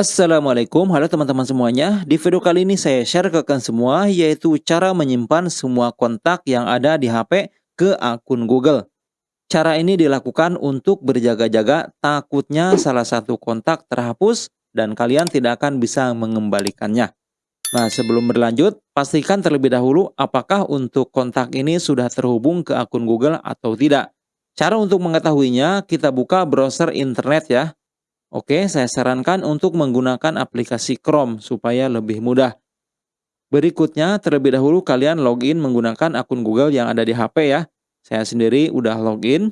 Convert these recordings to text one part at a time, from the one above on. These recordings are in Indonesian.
Assalamualaikum, halo teman-teman semuanya. Di video kali ini saya share ke kalian semua yaitu cara menyimpan semua kontak yang ada di HP ke akun Google. Cara ini dilakukan untuk berjaga-jaga takutnya salah satu kontak terhapus dan kalian tidak akan bisa mengembalikannya. Nah, sebelum berlanjut, pastikan terlebih dahulu apakah untuk kontak ini sudah terhubung ke akun Google atau tidak. Cara untuk mengetahuinya, kita buka browser internet ya. Oke, saya sarankan untuk menggunakan aplikasi Chrome supaya lebih mudah. Berikutnya, terlebih dahulu kalian login menggunakan akun Google yang ada di HP ya. Saya sendiri udah login.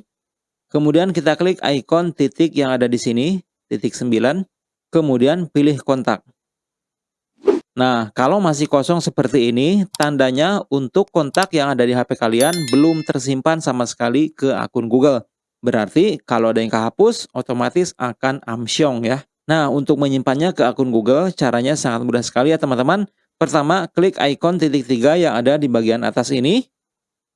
Kemudian kita klik ikon titik yang ada di sini, titik 9. Kemudian pilih kontak. Nah, kalau masih kosong seperti ini, tandanya untuk kontak yang ada di HP kalian belum tersimpan sama sekali ke akun Google. Berarti kalau ada yang kehapus, otomatis akan amsyong ya. Nah, untuk menyimpannya ke akun Google, caranya sangat mudah sekali ya teman-teman. Pertama, klik ikon titik tiga yang ada di bagian atas ini.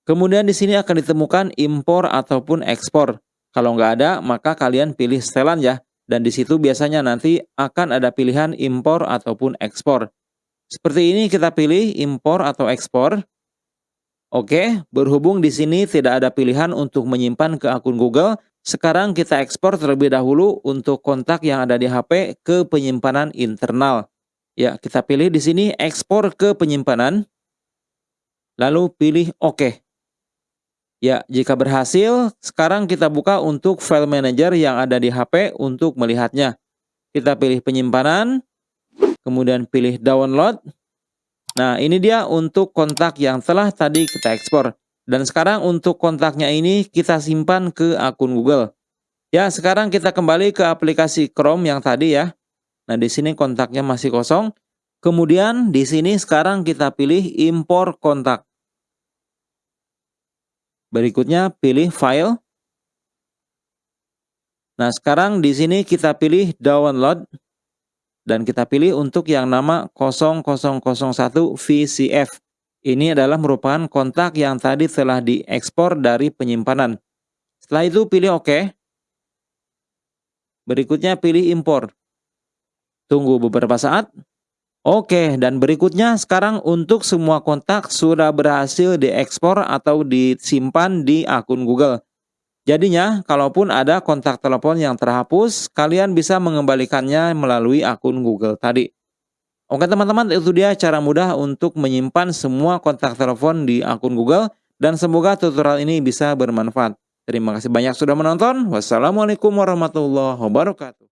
Kemudian di sini akan ditemukan impor ataupun ekspor. Kalau nggak ada, maka kalian pilih setelan ya. Dan di situ biasanya nanti akan ada pilihan impor ataupun ekspor. Seperti ini kita pilih impor atau ekspor. Oke, berhubung di sini tidak ada pilihan untuk menyimpan ke akun Google, sekarang kita ekspor terlebih dahulu untuk kontak yang ada di HP ke penyimpanan internal. Ya, kita pilih di sini ekspor ke penyimpanan. Lalu pilih OK. Ya, jika berhasil, sekarang kita buka untuk file manager yang ada di HP untuk melihatnya. Kita pilih penyimpanan, kemudian pilih download, Nah, ini dia untuk kontak yang telah tadi kita ekspor. Dan sekarang untuk kontaknya ini kita simpan ke akun Google. Ya, sekarang kita kembali ke aplikasi Chrome yang tadi ya. Nah, di sini kontaknya masih kosong. Kemudian di sini sekarang kita pilih impor kontak. Berikutnya pilih file. Nah, sekarang di sini kita pilih download dan kita pilih untuk yang nama 0001 VCF. Ini adalah merupakan kontak yang tadi telah diekspor dari penyimpanan. Setelah itu pilih OK. Berikutnya pilih impor. Tunggu beberapa saat. Oke, dan berikutnya sekarang untuk semua kontak sudah berhasil diekspor atau disimpan di akun Google. Jadinya, kalaupun ada kontak telepon yang terhapus, kalian bisa mengembalikannya melalui akun Google tadi. Oke teman-teman, itu dia cara mudah untuk menyimpan semua kontak telepon di akun Google dan semoga tutorial ini bisa bermanfaat. Terima kasih banyak sudah menonton. Wassalamualaikum warahmatullahi wabarakatuh.